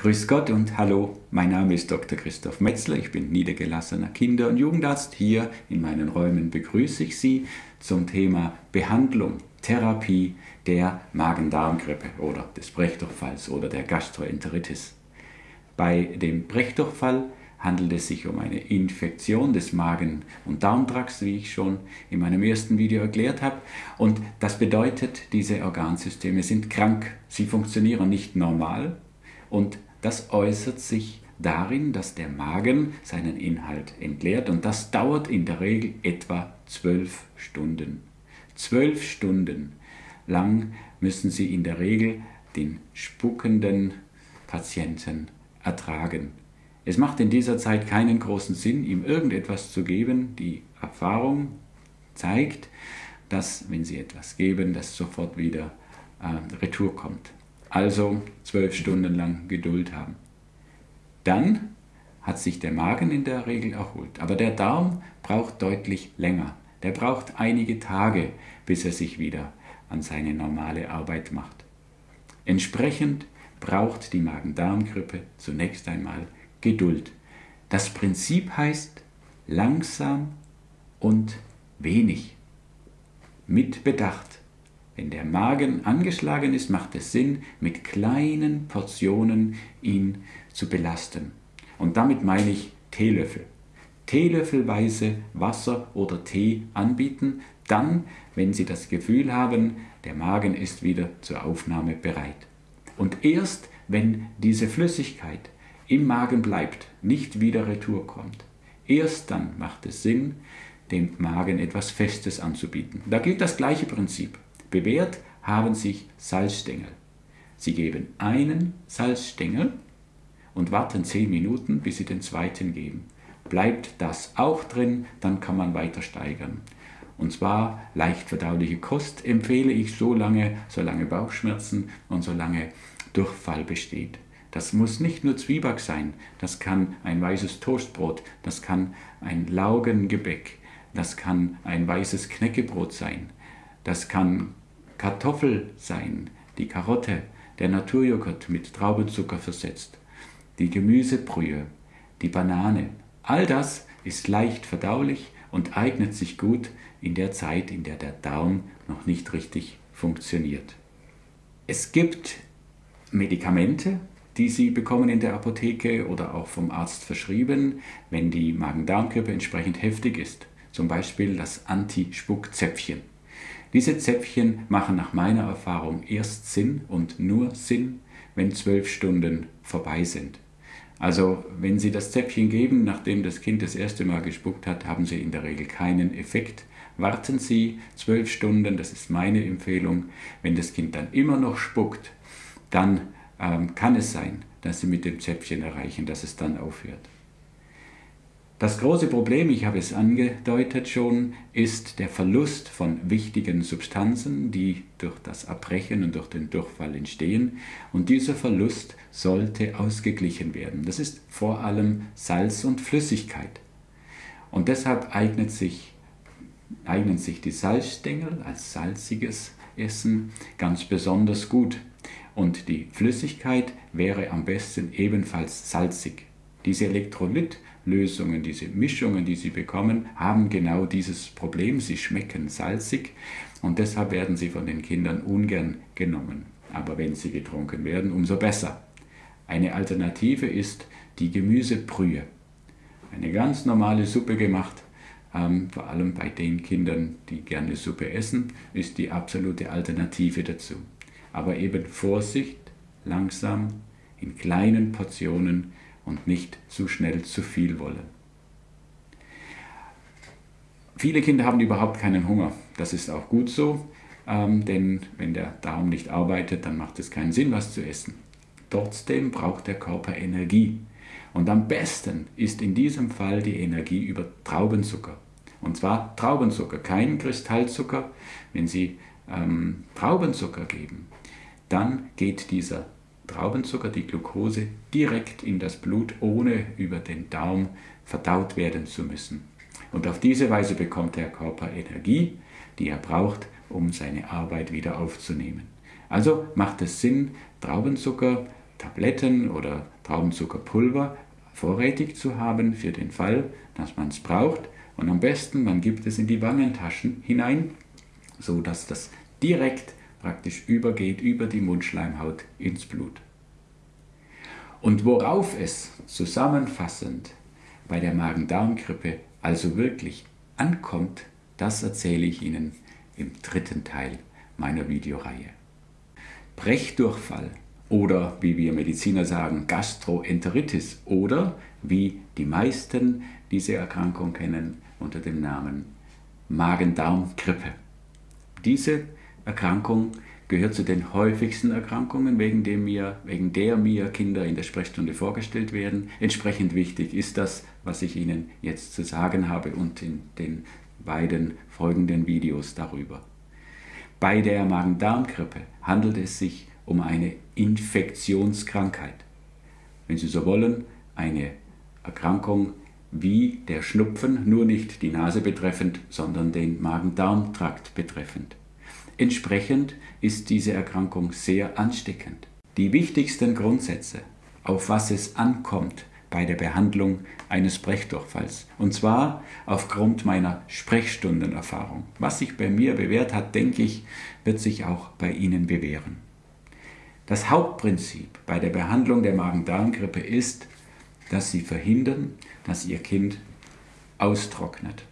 Grüß Gott und hallo, mein Name ist Dr. Christoph Metzler, ich bin niedergelassener Kinder- und Jugendarzt. Hier in meinen Räumen begrüße ich Sie zum Thema Behandlung, Therapie der Magen-Darm-Grippe oder des Brechdurchfalls oder der Gastroenteritis. Bei dem Brechdurchfall handelt es sich um eine Infektion des Magen- und Darmtrakts, wie ich schon in meinem ersten Video erklärt habe. Und das bedeutet, diese Organsysteme sind krank. Sie funktionieren nicht normal und das äußert sich darin, dass der Magen seinen Inhalt entleert und das dauert in der Regel etwa zwölf Stunden. Zwölf Stunden lang müssen Sie in der Regel den spuckenden Patienten ertragen. Es macht in dieser Zeit keinen großen Sinn, ihm irgendetwas zu geben. Die Erfahrung zeigt, dass wenn Sie etwas geben, das sofort wieder äh, retour kommt. Also zwölf Stunden lang Geduld haben. Dann hat sich der Magen in der Regel erholt. Aber der Darm braucht deutlich länger. Der braucht einige Tage, bis er sich wieder an seine normale Arbeit macht. Entsprechend braucht die Magen-Darm-Grippe zunächst einmal Geduld. Das Prinzip heißt langsam und wenig. Mit Bedacht. Wenn der Magen angeschlagen ist, macht es Sinn, mit kleinen Portionen ihn zu belasten. Und damit meine ich Teelöffel. Teelöffelweise Wasser oder Tee anbieten, dann, wenn Sie das Gefühl haben, der Magen ist wieder zur Aufnahme bereit. Und erst, wenn diese Flüssigkeit im Magen bleibt, nicht wieder retour kommt, erst dann macht es Sinn, dem Magen etwas Festes anzubieten. Da gilt das gleiche Prinzip. Bewährt haben sich Salzstängel. Sie geben einen Salzstängel und warten zehn Minuten, bis Sie den zweiten geben. Bleibt das auch drin, dann kann man weiter steigern. Und zwar leicht verdauliche Kost empfehle ich so lange, solange Bauchschmerzen und solange Durchfall besteht. Das muss nicht nur Zwieback sein, das kann ein weißes Toastbrot, das kann ein Laugengebäck, das kann ein weißes Knäckebrot sein, das kann Kartoffel sein, die Karotte, der Naturjoghurt mit Traubenzucker versetzt, die Gemüsebrühe, die Banane. All das ist leicht verdaulich und eignet sich gut in der Zeit, in der der Darm noch nicht richtig funktioniert. Es gibt Medikamente, die Sie bekommen in der Apotheke oder auch vom Arzt verschrieben, wenn die Magen-Darm-Grippe entsprechend heftig ist. Zum Beispiel das Anti-Spuckzäpfchen. Diese Zäpfchen machen nach meiner Erfahrung erst Sinn und nur Sinn, wenn zwölf Stunden vorbei sind. Also wenn Sie das Zäpfchen geben, nachdem das Kind das erste Mal gespuckt hat, haben Sie in der Regel keinen Effekt. Warten Sie zwölf Stunden, das ist meine Empfehlung. Wenn das Kind dann immer noch spuckt, dann ähm, kann es sein, dass Sie mit dem Zäpfchen erreichen, dass es dann aufhört. Das große Problem, ich habe es angedeutet schon, ist der Verlust von wichtigen Substanzen, die durch das Erbrechen und durch den Durchfall entstehen. Und dieser Verlust sollte ausgeglichen werden. Das ist vor allem Salz und Flüssigkeit. Und deshalb eignet sich, eignen sich die Salzstängel als salziges Essen ganz besonders gut. Und die Flüssigkeit wäre am besten ebenfalls salzig. Diese Elektrolytlösungen, diese Mischungen, die Sie bekommen, haben genau dieses Problem. Sie schmecken salzig und deshalb werden sie von den Kindern ungern genommen. Aber wenn sie getrunken werden, umso besser. Eine Alternative ist die Gemüsebrühe. Eine ganz normale Suppe gemacht, ähm, vor allem bei den Kindern, die gerne Suppe essen, ist die absolute Alternative dazu. Aber eben Vorsicht, langsam, in kleinen Portionen, und nicht zu schnell zu viel wollen. Viele Kinder haben überhaupt keinen Hunger. Das ist auch gut so, ähm, denn wenn der Darm nicht arbeitet, dann macht es keinen Sinn, was zu essen. Trotzdem braucht der Körper Energie. Und am besten ist in diesem Fall die Energie über Traubenzucker. Und zwar Traubenzucker, kein Kristallzucker. Wenn Sie ähm, Traubenzucker geben, dann geht dieser Traubenzucker, die Glucose, direkt in das Blut, ohne über den Darm verdaut werden zu müssen. Und auf diese Weise bekommt der Körper Energie, die er braucht, um seine Arbeit wieder aufzunehmen. Also macht es Sinn, Traubenzucker Tabletten oder Traubenzuckerpulver vorrätig zu haben für den Fall, dass man es braucht. Und am besten, man gibt es in die Wangentaschen hinein, so dass das direkt praktisch übergeht über die Mundschleimhaut ins Blut. Und worauf es zusammenfassend bei der Magen-Darm-Grippe also wirklich ankommt, das erzähle ich Ihnen im dritten Teil meiner Videoreihe. Brechdurchfall oder wie wir Mediziner sagen Gastroenteritis oder wie die meisten diese Erkrankung kennen unter dem Namen Magen-Darm-Grippe. Diese Erkrankung gehört zu den häufigsten Erkrankungen, wegen, dem mir, wegen der mir Kinder in der Sprechstunde vorgestellt werden. Entsprechend wichtig ist das, was ich Ihnen jetzt zu sagen habe und in den beiden folgenden Videos darüber. Bei der Magen-Darm-Grippe handelt es sich um eine Infektionskrankheit. Wenn Sie so wollen, eine Erkrankung wie der Schnupfen, nur nicht die Nase betreffend, sondern den Magen-Darm-Trakt betreffend. Entsprechend ist diese Erkrankung sehr ansteckend. Die wichtigsten Grundsätze, auf was es ankommt bei der Behandlung eines Brechdurchfalls, und zwar aufgrund meiner Sprechstundenerfahrung. Was sich bei mir bewährt hat, denke ich, wird sich auch bei Ihnen bewähren. Das Hauptprinzip bei der Behandlung der Magen-Darm-Grippe ist, dass Sie verhindern, dass Ihr Kind austrocknet.